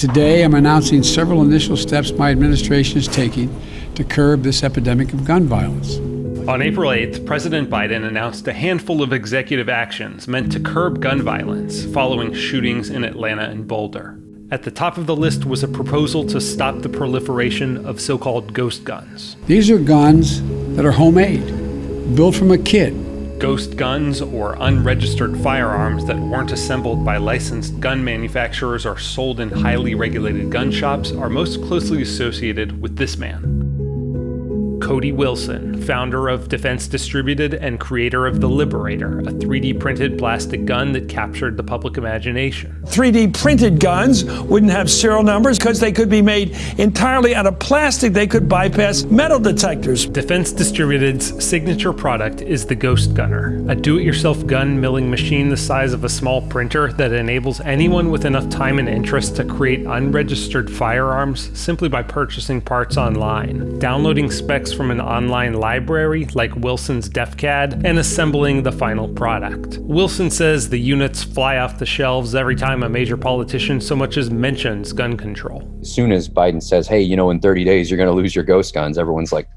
Today, I'm announcing several initial steps my administration is taking to curb this epidemic of gun violence. On April 8th, President Biden announced a handful of executive actions meant to curb gun violence following shootings in Atlanta and Boulder. At the top of the list was a proposal to stop the proliferation of so called ghost guns. These are guns that are homemade, built from a kit, Ghost guns or unregistered firearms that weren't assembled by licensed gun manufacturers or sold in highly regulated gun shops are most closely associated with this man. Cody Wilson, founder of Defense Distributed and creator of the Liberator, a 3D printed plastic gun that captured the public imagination. 3D printed guns wouldn't have serial numbers because they could be made entirely out of plastic. They could bypass metal detectors. Defense Distributed's signature product is the Ghost Gunner, a do it yourself gun milling machine the size of a small printer that enables anyone with enough time and interest to create unregistered firearms simply by purchasing parts online, downloading specs from an online library like Wilson's DefCAD and assembling the final product. Wilson says the units fly off the shelves every time a major politician so much as mentions gun control. As soon as Biden says, hey, you know, in 30 days you're going to lose your ghost guns, everyone's like,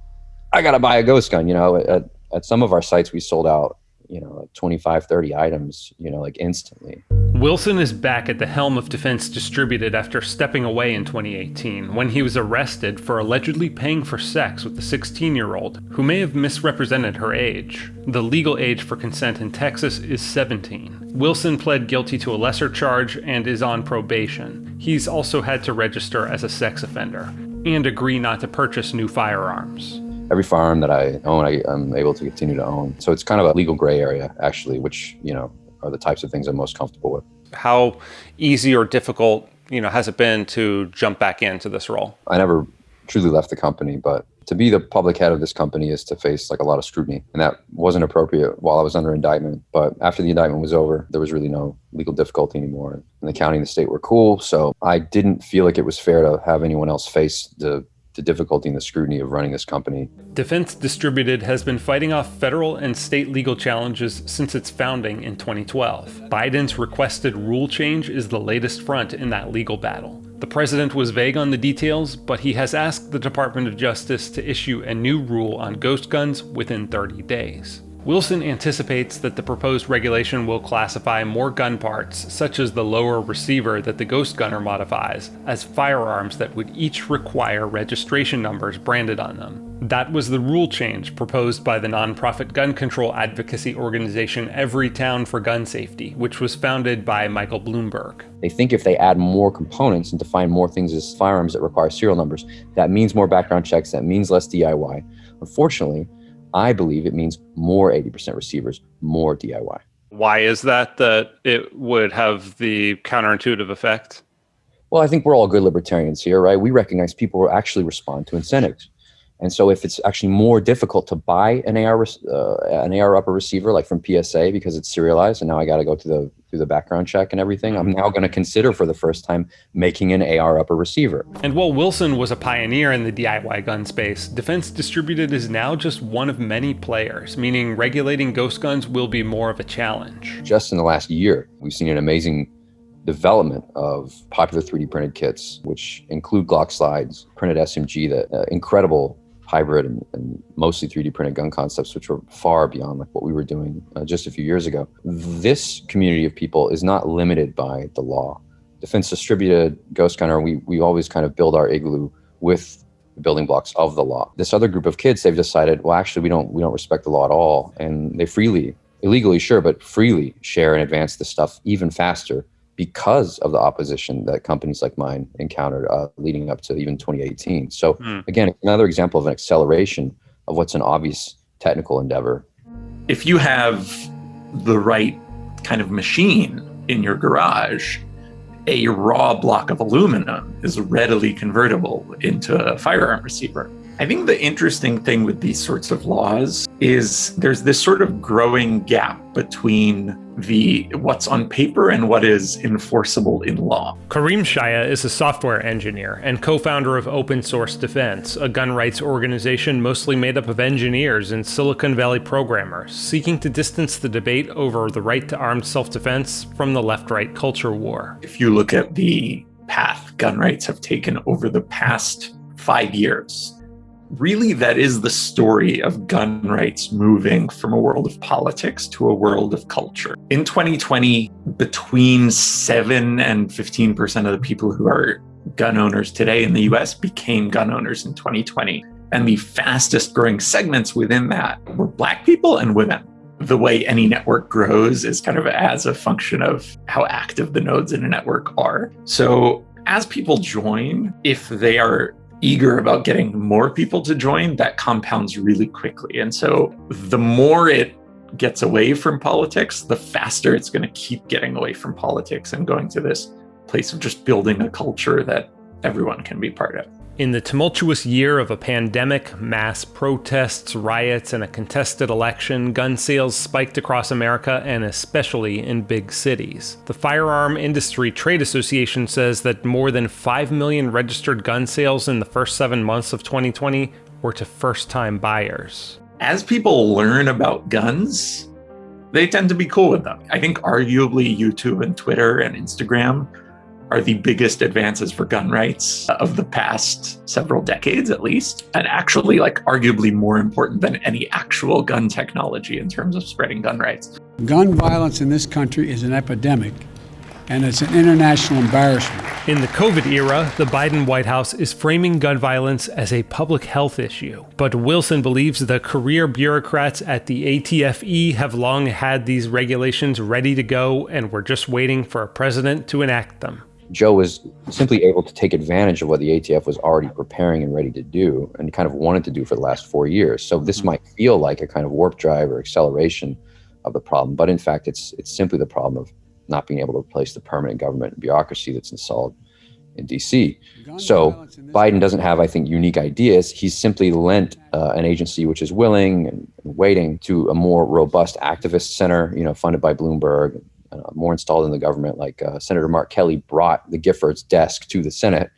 I got to buy a ghost gun. You know, at, at some of our sites, we sold out you know, like 25, 30 items, you know, like instantly. Wilson is back at the helm of Defense Distributed after stepping away in 2018 when he was arrested for allegedly paying for sex with a 16 year old who may have misrepresented her age. The legal age for consent in Texas is 17. Wilson pled guilty to a lesser charge and is on probation. He's also had to register as a sex offender and agree not to purchase new firearms every farm that I own, I, am able to continue to own. So it's kind of a legal gray area, actually, which, you know, are the types of things I'm most comfortable with. How easy or difficult, you know, has it been to jump back into this role? I never truly left the company, but to be the public head of this company is to face like a lot of scrutiny. And that wasn't appropriate while I was under indictment. But after the indictment was over, there was really no legal difficulty anymore. And the county and the state were cool. So I didn't feel like it was fair to have anyone else face the the difficulty and the scrutiny of running this company. Defense Distributed has been fighting off federal and state legal challenges since its founding in 2012. Biden's requested rule change is the latest front in that legal battle. The president was vague on the details, but he has asked the Department of Justice to issue a new rule on ghost guns within 30 days. Wilson anticipates that the proposed regulation will classify more gun parts, such as the lower receiver that the Ghost Gunner modifies, as firearms that would each require registration numbers branded on them. That was the rule change proposed by the nonprofit gun control advocacy organization Everytown for Gun Safety, which was founded by Michael Bloomberg. They think if they add more components and define more things as firearms that require serial numbers, that means more background checks, that means less DIY. Unfortunately, I believe it means more 80% receivers, more DIY. Why is that that it would have the counterintuitive effect? Well, I think we're all good libertarians here, right? We recognize people actually respond to incentives. And so if it's actually more difficult to buy an AR, uh, an AR upper receiver, like from PSA, because it's serialized, and now I got to go to the through the background check and everything, I'm now going to consider for the first time making an AR upper receiver. And while Wilson was a pioneer in the DIY gun space, Defense Distributed is now just one of many players, meaning regulating ghost guns will be more of a challenge. Just in the last year, we've seen an amazing development of popular 3D printed kits, which include Glock slides, printed SMG, that uh, incredible hybrid and, and, mostly 3D printed gun concepts, which were far beyond like what we were doing uh, just a few years ago. This community of people is not limited by the law. Defense Distributed, Ghost Gunner, we, we always kind of build our igloo with the building blocks of the law. This other group of kids, they've decided, well, actually, we don't we don't respect the law at all, and they freely, illegally, sure, but freely share and advance this stuff even faster because of the opposition that companies like mine encountered uh, leading up to even 2018. So mm. again, another example of an acceleration of what's an obvious technical endeavor. If you have the right kind of machine in your garage, a raw block of aluminum is readily convertible into a firearm receiver. I think the interesting thing with these sorts of laws is there's this sort of growing gap between the what's on paper and what is enforceable in law. Kareem Shaya is a software engineer and co-founder of Open Source Defense, a gun rights organization mostly made up of engineers and Silicon Valley programmers, seeking to distance the debate over the right to armed self-defense from the left-right culture war. If you look at the path gun rights have taken over the past five years. Really, that is the story of gun rights moving from a world of politics to a world of culture. In 2020, between 7 and 15% of the people who are gun owners today in the US became gun owners in 2020. And the fastest growing segments within that were Black people and women. The way any network grows is kind of as a function of how active the nodes in a network are. So as people join, if they are eager about getting more people to join, that compounds really quickly. And so the more it gets away from politics, the faster it's going to keep getting away from politics and going to this place of just building a culture that everyone can be part of. In the tumultuous year of a pandemic, mass protests, riots, and a contested election, gun sales spiked across America and especially in big cities. The Firearm Industry Trade Association says that more than 5 million registered gun sales in the first seven months of 2020 were to first time buyers. As people learn about guns, they tend to be cool with them. I think arguably YouTube and Twitter and Instagram are the biggest advances for gun rights of the past several decades, at least, and actually, like, arguably more important than any actual gun technology in terms of spreading gun rights. Gun violence in this country is an epidemic, and it's an international embarrassment. In the COVID era, the Biden White House is framing gun violence as a public health issue. But Wilson believes the career bureaucrats at the ATFE have long had these regulations ready to go and were just waiting for a president to enact them. Joe was simply able to take advantage of what the ATF was already preparing and ready to do and kind of wanted to do for the last four years. So this mm-hmm. might feel like a kind of warp drive or acceleration of the problem, but in fact, it's it's simply the problem of not being able to replace the permanent government bureaucracy that's installed in DC. So Biden doesn't have, I think, unique ideas. He's simply lent uh, an agency which is willing and waiting to a more robust activist center, you know, funded by Bloomberg, more installed in the government, like uh, Senator Mark Kelly brought the Giffords desk to the Senate,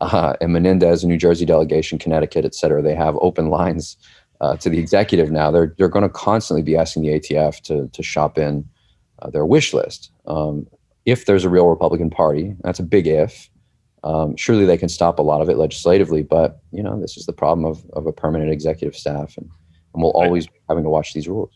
uh, and Menendez, a New Jersey delegation, Connecticut, et cetera, they have open lines uh, to the executive now. They're they're going to constantly be asking the ATF to to shop in uh, their wish list. Um, if there's a real Republican Party, that's a big if. Um, surely they can stop a lot of it legislatively, but you know this is the problem of of a permanent executive staff, and, and we'll always be having to watch these rules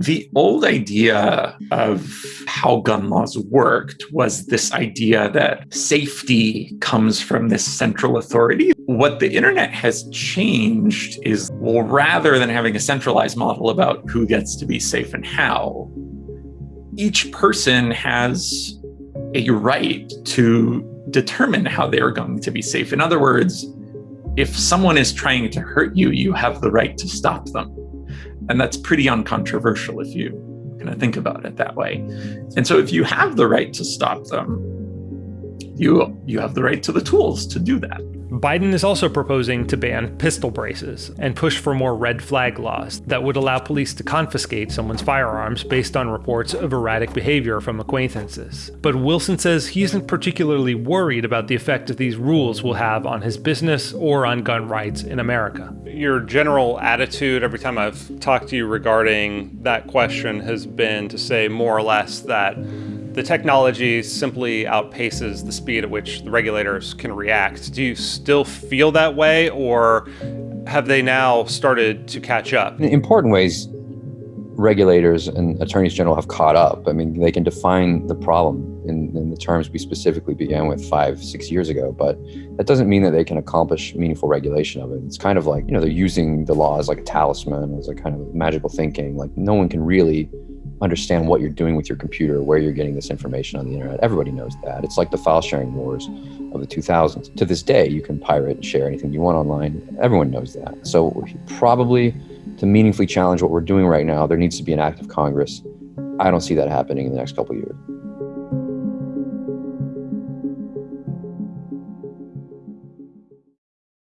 the old idea of how gun laws worked was this idea that safety comes from this central authority. What the internet has changed is, well, rather than having a centralized model about who gets to be safe and how, each person has a right to determine how they are going to be safe. In other words, if someone is trying to hurt you, you have the right to stop them. And that's pretty uncontroversial if you kind of think about it that way. And so if you have the right to stop them, you you have the right to the tools to do that. Biden is also proposing to ban pistol braces and push for more red flag laws that would allow police to confiscate someone's firearms based on reports of erratic behavior from acquaintances. But Wilson says he isn't particularly worried about the effect that these rules will have on his business or on gun rights in America. Your general attitude every time I've talked to you regarding that question has been to say more or less that the technology simply outpaces the speed at which the regulators can react. Do you still feel that way, or have they now started to catch up? In important ways, regulators and attorneys general have caught up. I mean, they can define the problem in, in, the terms we specifically began with five, six years ago, but that doesn't mean that they can accomplish meaningful regulation of it. It's kind of like, you know, they're using the law as like a talisman, as a kind of magical thinking. Like, no one can really understand what you're doing with your computer, where you're getting this information on the internet. Everybody knows that. It's like the file sharing wars of the 2000s. To this day, you can pirate and share anything you want online. Everyone knows that. So, probably to meaningfully challenge what we're doing right now, there needs to be an act of Congress. I don't see that happening in the next couple years.